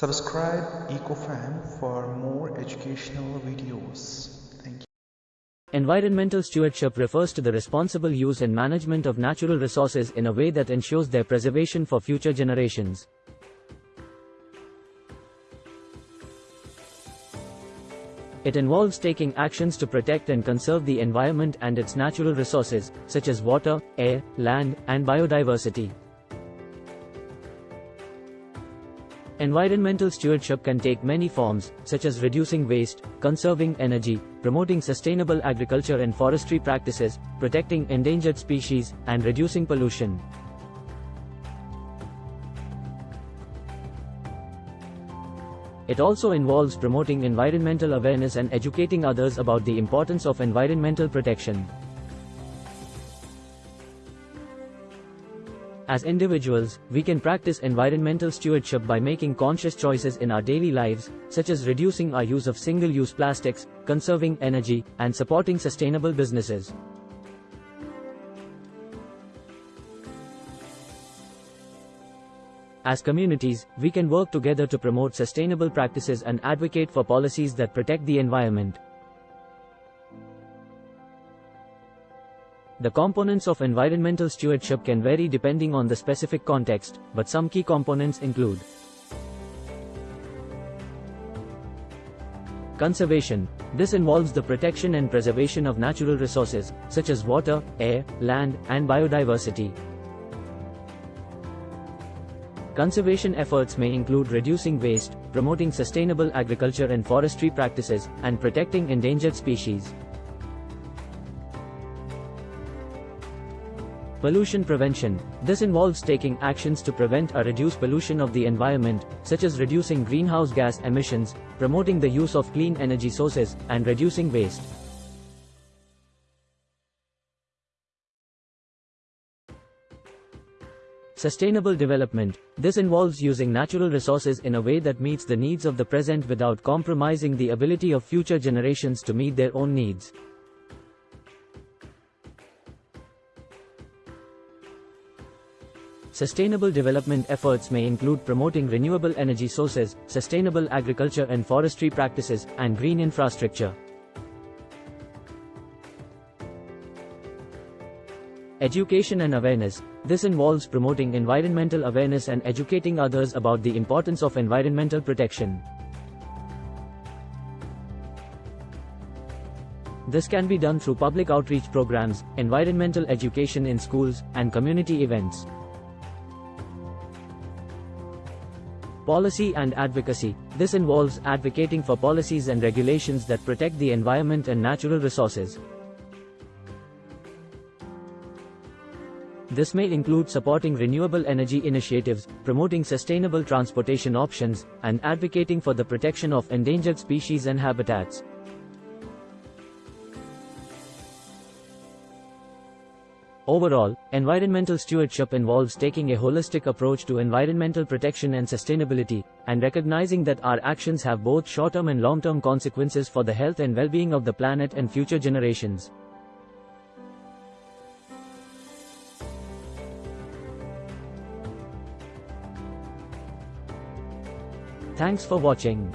Subscribe EcoFam for more educational videos. Thank you. Environmental stewardship refers to the responsible use and management of natural resources in a way that ensures their preservation for future generations. It involves taking actions to protect and conserve the environment and its natural resources, such as water, air, land, and biodiversity. Environmental stewardship can take many forms, such as reducing waste, conserving energy, promoting sustainable agriculture and forestry practices, protecting endangered species, and reducing pollution. It also involves promoting environmental awareness and educating others about the importance of environmental protection. As individuals, we can practice environmental stewardship by making conscious choices in our daily lives, such as reducing our use of single-use plastics, conserving energy, and supporting sustainable businesses. As communities, we can work together to promote sustainable practices and advocate for policies that protect the environment. The components of environmental stewardship can vary depending on the specific context, but some key components include Conservation. This involves the protection and preservation of natural resources, such as water, air, land, and biodiversity. Conservation efforts may include reducing waste, promoting sustainable agriculture and forestry practices, and protecting endangered species. Pollution prevention. This involves taking actions to prevent or reduce pollution of the environment, such as reducing greenhouse gas emissions, promoting the use of clean energy sources, and reducing waste. Sustainable development. This involves using natural resources in a way that meets the needs of the present without compromising the ability of future generations to meet their own needs. Sustainable development efforts may include promoting renewable energy sources, sustainable agriculture and forestry practices, and green infrastructure. Education and awareness. This involves promoting environmental awareness and educating others about the importance of environmental protection. This can be done through public outreach programs, environmental education in schools, and community events. Policy and advocacy. This involves advocating for policies and regulations that protect the environment and natural resources. This may include supporting renewable energy initiatives, promoting sustainable transportation options, and advocating for the protection of endangered species and habitats. Overall, environmental stewardship involves taking a holistic approach to environmental protection and sustainability, and recognizing that our actions have both short-term and long-term consequences for the health and well-being of the planet and future generations. Thanks for watching.